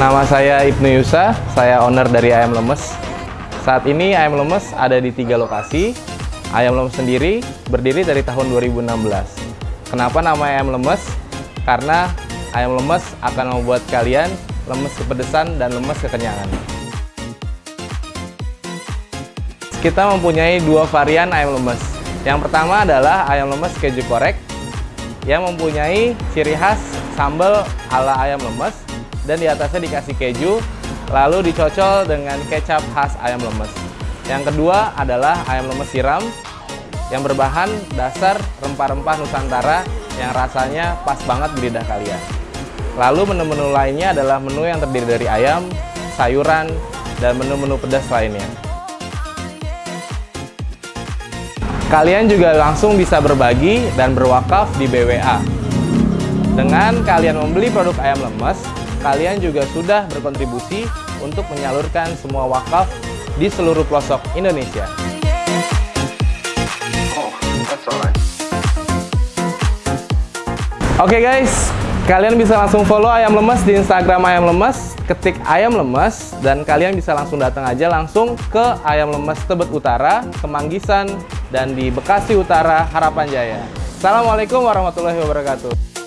Nama saya Ibnu Yusa, saya owner dari Ayam Lemes. Saat ini Ayam Lemes ada di tiga lokasi. Ayam Lemes sendiri berdiri dari tahun 2016. Kenapa nama Ayam Lemes? Karena Ayam Lemes akan membuat kalian lemes kepedesan dan lemes kekenyangan. Kita mempunyai dua varian ayam lemes. Yang pertama adalah ayam lemes keju korek yang mempunyai ciri khas sambal ala ayam lemes dan di atasnya dikasih keju lalu dicocol dengan kecap khas ayam lemes. Yang kedua adalah ayam lemes siram yang berbahan dasar rempah-rempah Nusantara yang rasanya pas banget di lidah kalian. Lalu menu-menu lainnya adalah menu yang terdiri dari ayam, sayuran, dan menu-menu pedas lainnya. Kalian juga langsung bisa berbagi dan berwakaf di BWA. Dengan kalian membeli produk ayam lemes, kalian juga sudah berkontribusi untuk menyalurkan semua wakaf di seluruh pelosok Indonesia. Oke okay guys, kalian bisa langsung follow Ayam Lemes di Instagram Ayam Lemes, ketik Ayam Lemes, dan kalian bisa langsung datang aja langsung ke Ayam Lemes Tebet Utara, Kemanggisan, dan di Bekasi Utara, Harapan Jaya. Assalamualaikum warahmatullahi wabarakatuh.